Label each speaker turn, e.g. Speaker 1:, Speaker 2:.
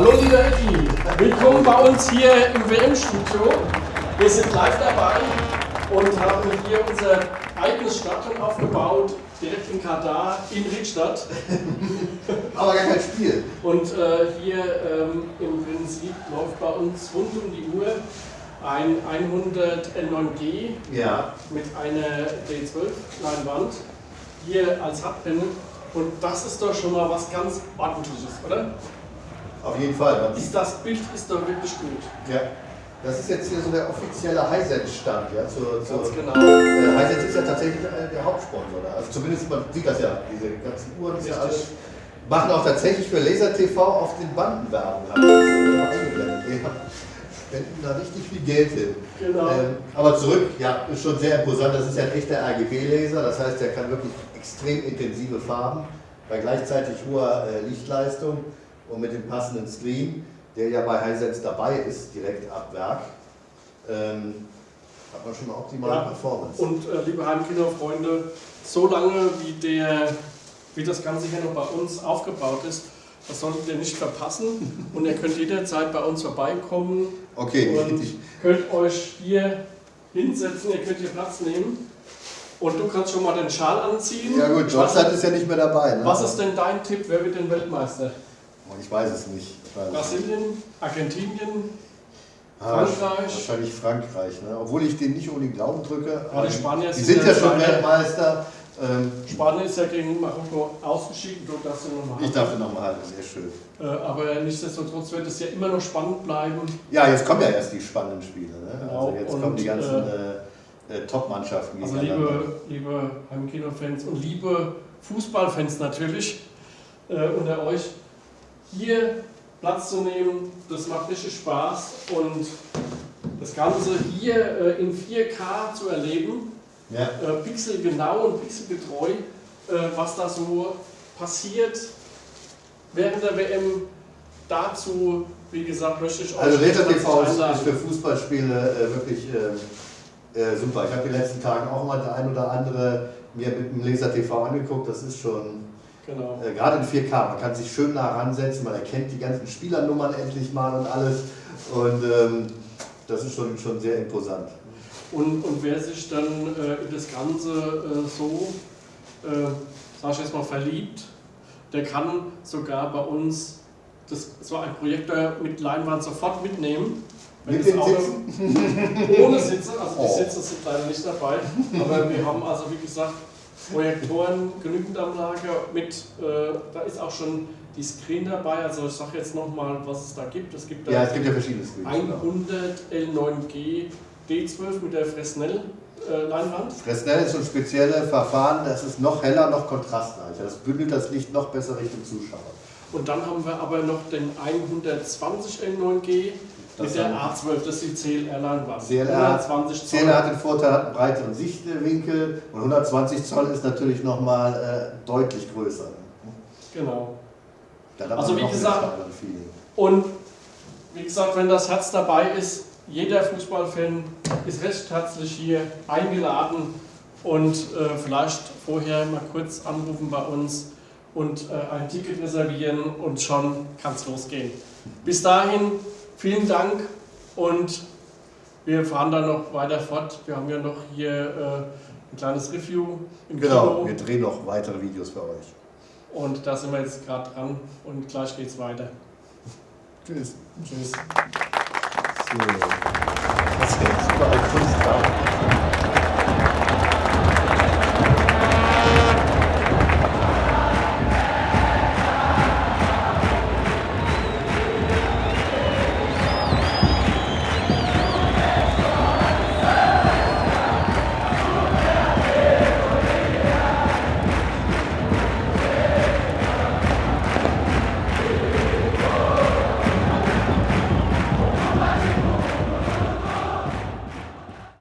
Speaker 1: Hallo lieber Eddie, willkommen bei uns hier im WM-Studio. Wir sind live dabei und haben hier unser eigenes Stadion aufgebaut, direkt in Katar, in Riedstadt.
Speaker 2: Aber gar kein Spiel.
Speaker 1: Und äh, hier ähm, im Prinzip läuft bei uns rund um die Uhr ein 100 L9G
Speaker 2: Ja.
Speaker 1: mit einer D12-Leinwand hier als Hubpanel. Und das ist doch schon mal was ganz Ordentliches, oder?
Speaker 2: Auf jeden Fall.
Speaker 1: Ist das Bild ist doch wirklich gut.
Speaker 2: Ja. Das ist jetzt hier so der offizielle Hisense-Stand. Ja, zur, zur,
Speaker 1: Ganz genau.
Speaker 2: äh, Hisense ist ja tatsächlich der Hauptsponsor. da. Also zumindest man sieht das ja, diese ganzen Uhren, ist ja alles. Machen auch tatsächlich für Laser TV auf den Banden Werbung. Das spenden da richtig viel Geld hin.
Speaker 1: Genau.
Speaker 2: Ähm, aber zurück, ja, ist schon sehr imposant. Das ist ja ein echter RGB-Laser, das heißt, der kann wirklich extrem intensive Farben bei gleichzeitig hoher äh, Lichtleistung und mit dem passenden Screen, der ja bei Hisense dabei ist, direkt ab Werk, ähm, hat man schon eine optimale
Speaker 1: Ja.
Speaker 2: Performance.
Speaker 1: Und äh, liebe Heimkinofreunde, so lange wie, der, wie das Ganze hier noch bei uns aufgebaut ist, das solltet ihr nicht verpassen. Und ihr könnt jederzeit bei uns vorbeikommen
Speaker 2: okay,
Speaker 1: und könnt euch hier hinsetzen, ihr könnt hier Platz nehmen. Und du kannst schon mal den Schal anziehen.
Speaker 2: ja gut, Deutschland ist ja nicht mehr dabei. Ne?
Speaker 1: Was ist denn dein Tipp? Wer wird denn Weltmeister?
Speaker 2: Ich weiß es nicht. Ich weiß.
Speaker 1: Brasilien, Argentinien,
Speaker 2: Ah,
Speaker 1: Frankreich?
Speaker 2: Wahrscheinlich Frankreich, ne? obwohl ich denen nicht ohne den Glauben drücke.
Speaker 1: Ja, die Spanier
Speaker 2: die
Speaker 1: sind ja
Speaker 2: schon. Weltmeister. Ähm,
Speaker 1: Spanien ist ja gegen Marokko ausgeschieden, du darfst ja nochmal
Speaker 2: ich darf nochmal halten, sehr schön.
Speaker 1: Äh, aber nichtsdestotrotz wird es ja immer noch spannend bleiben.
Speaker 2: Ja, jetzt kommen ja erst die spannenden Spiele. Ne?
Speaker 1: Genau,
Speaker 2: Also jetzt
Speaker 1: und,
Speaker 2: kommen die ganzen äh, äh, Top-Mannschaften
Speaker 1: Also liebe, liebe Heimkino-Fans und liebe Fußballfans natürlich äh, unter euch, hier Platz zu nehmen, das macht richtig Spaß und das Ganze hier äh, in 4K zu erleben,
Speaker 2: Ja.
Speaker 1: äh, pixelgenau und pixelgetreu, äh, was da so passiert während der WM. Dazu, wie gesagt, möchte ich euch
Speaker 2: Also TV ist, für Fußballspiele wirklich super. Ich habe die letzten Tagen auch mal der ein oder andere mir mit dem Laser TV angeguckt. Das ist schon
Speaker 1: Genau.
Speaker 2: äh, gerade in 4K. Man kann sich schön nah ransetzen, man erkennt die ganzen Spielernummern endlich mal und alles. Und ähm, das ist schon, schon sehr imposant.
Speaker 1: Und, und wer sich dann äh, in das Ganze äh, so, äh, sag ich jetzt mal, verliebt, der kann sogar bei uns das, so ein Projektor mit Leinwand sofort mitnehmen.
Speaker 2: Mit
Speaker 1: Auto-
Speaker 2: Sitzen?
Speaker 1: Ohne Sitze, also die
Speaker 2: Oh.
Speaker 1: Sitze sind leider nicht dabei. Aber wir haben also, wie gesagt, Projektoren, genügend am Lager mit, äh, da ist auch schon die Screen dabei. Also ich sage jetzt nochmal, was es da gibt. Es gibt da
Speaker 2: Ja, es gibt ja verschiedene Screens. genau.
Speaker 1: 100 L9G D12 mit der Fresnel äh, Leinwand.
Speaker 2: Fresnel ist ein spezielles Verfahren, das ist noch heller, noch kontrastreicher. Das bündelt das Licht noch besser Richtung Zuschauer.
Speaker 1: Und dann haben wir aber noch den 120 L9G
Speaker 2: Das
Speaker 1: mit der
Speaker 2: haben-
Speaker 1: A12, das ist die CLR-Leinwand.
Speaker 2: CLR,
Speaker 1: 120 Zoll.
Speaker 2: CLR hat den Vorteil, hat einen breiteren Sichtwinkel und 120 Zoll ist natürlich nochmal äh, deutlich größer.
Speaker 1: Genau. Also wie gesagt-. Und wie gesagt, wenn das Herz dabei ist, jeder Fußballfan ist recht herzlich hier eingeladen und äh, vielleicht vorher mal kurz anrufen bei uns und äh, ein Ticket reservieren und schon kann es losgehen. Bis dahin, vielen Dank und wir fahren dann noch weiter fort. Wir haben ja noch hier äh, ein kleines Review im
Speaker 2: Genau,
Speaker 1: Kino
Speaker 2: wir drehen noch weitere Videos für euch.
Speaker 1: und da sind wir jetzt gerade dran und gleich geht's weiter.
Speaker 2: Tschüss.
Speaker 1: Tschüss.
Speaker 2: So.